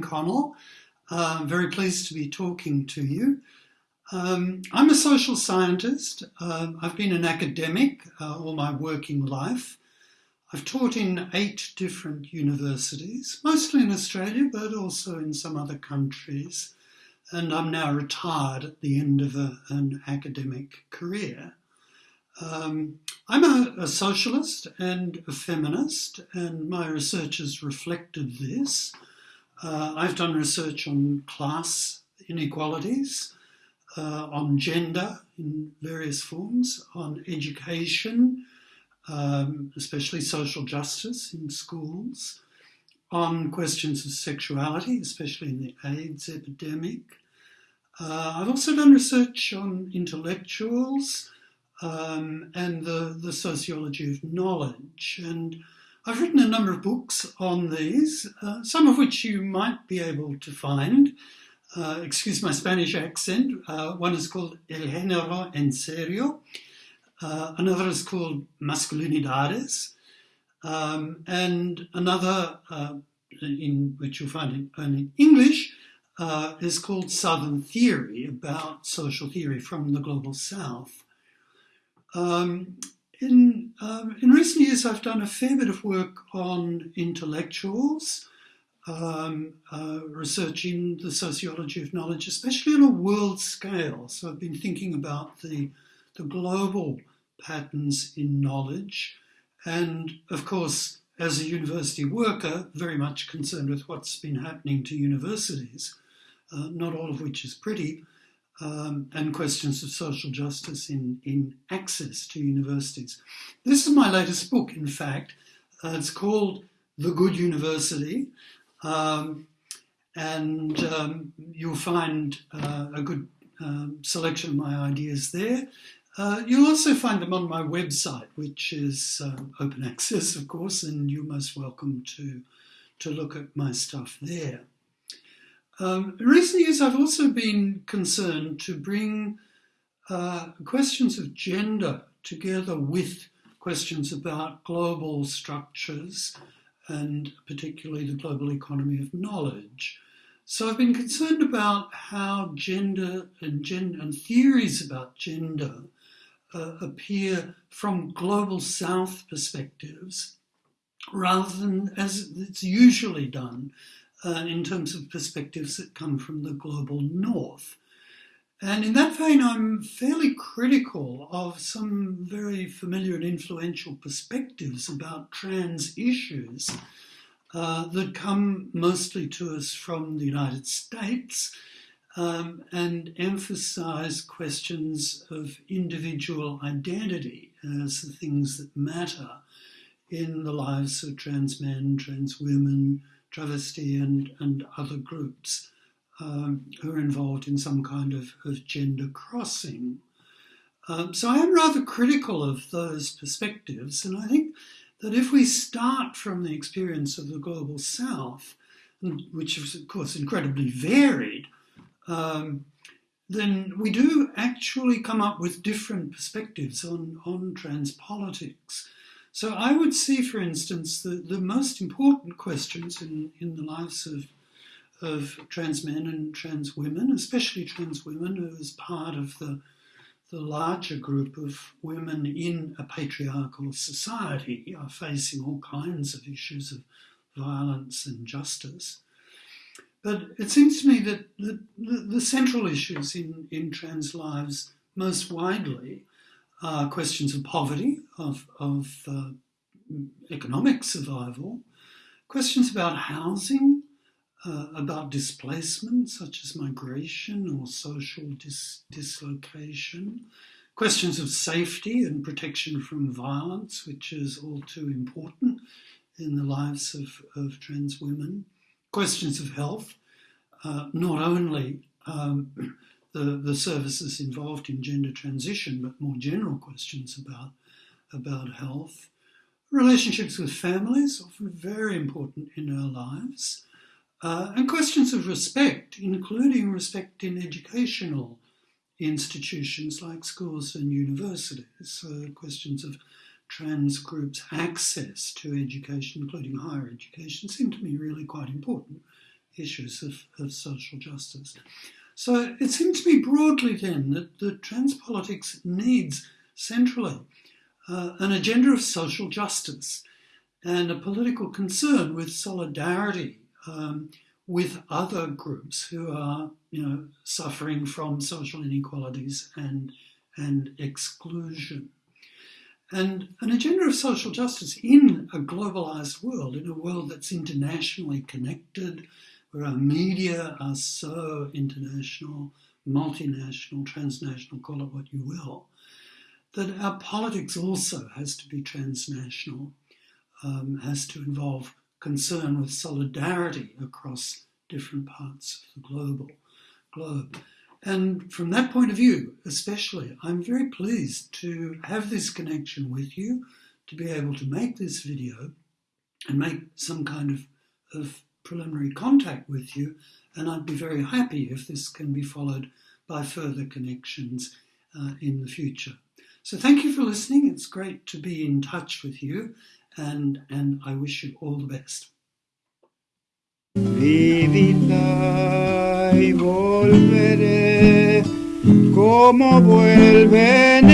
Connell. Uh, I'm very pleased to be talking to you. Um, I'm a social scientist. Uh, I've been an academic uh, all my working life. I've taught in eight different universities, mostly in Australia, but also in some other countries. And I'm now retired at the end of a, an academic career. Um, I'm a, a, socialist and a feminist, and my research has reflected this. Uh, I've done research on class inequalities, uh, on gender in various forms, on education, um, especially social justice in schools, on questions of sexuality, especially in the AIDS epidemic. Uh, I've also done research on intellectuals um, and the, the sociology of knowledge. And I've written a number of books on these, uh, some of which you might be able to find. Uh, excuse my Spanish accent. Uh, one is called El Género en Serio. Uh, another is called Masculinidades. Um, and another, uh, in which you'll find it only in English, uh, is called Southern Theory, about social theory from the global south. Um, in, um, in recent years, I've done a fair bit of work on intellectuals, um, uh, researching the sociology of knowledge, especially on a world scale. So I've been thinking about the, the global patterns in knowledge. And of course, as a university worker, very much concerned with what's been happening to universities, uh, not all of which is pretty, um, and questions of social justice in, in access to universities. This is my latest book, in fact. Uh, it's called The Good University, um, and um, you'll find uh, a good um, selection of my ideas there. Uh, you'll also find them on my website, which is um, open access, of course, and you're most welcome to, to look at my stuff there. Um, in recent years, I've also been concerned to bring uh, questions of gender together with questions about global structures and particularly the global economy of knowledge. So I've been concerned about how gender and, gen- and theories about gender uh, appear from global south perspectives rather than as it's usually done uh, in terms of perspectives that come from the global north. And in that vein, I'm fairly critical of some very familiar and influential perspectives about trans issues uh, that come mostly to us from the United States um, and emphasize questions of individual identity as the things that matter in the lives of trans men, trans women, travesti and, and other groups um, who are involved in some kind of, of gender crossing. Um, so I am rather critical of those perspectives, and I think that if we start from the experience of the global south, which is of course incredibly varied, um, then we do actually come up with different perspectives on, on trans politics. So I would see, for instance, the, the most important questions in, in the lives of, of trans men and trans women, especially trans women, who as part of the, the larger group of women in a patriarchal society are facing all kinds of issues of violence and justice. But it seems to me that the, the, the central issues in, in trans lives most widely uh, questions of poverty, of, of uh, economic survival, questions about housing, uh, about displacement, such as migration or social dis- dislocation, questions of safety and protection from violence, which is all too important in the lives of, of trans women, questions of health, uh, not only um, the, the services involved in gender transition, but more general questions about, about health. Relationships with families, often very important in our lives. Uh, and questions of respect, including respect in educational institutions like schools and universities. Questions of trans groups' access to education, including higher education, seem to me really quite important issues of, of social justice. So it seems to me broadly then that trans politics needs centrally uh, an agenda of social justice and a political concern with solidarity um, with other groups who are, you know, suffering from social inequalities and and exclusion. And an agenda of social justice in a globalized world, in a world that's internationally connected, where our media are so international, multinational, transnational, call it what you will, that our politics also has to be transnational, um, has to involve concern with solidarity across different parts of the global globe. And from that point of view, especially, I'm very pleased to have this connection with you, to be able to make this video and make some kind of, of preliminary contact with you. And I'd be very happy if this can be followed by further connections uh, in the future. So thank you for listening. It's great to be in touch with you, and, and I wish you all the best. Y volveré como vuelven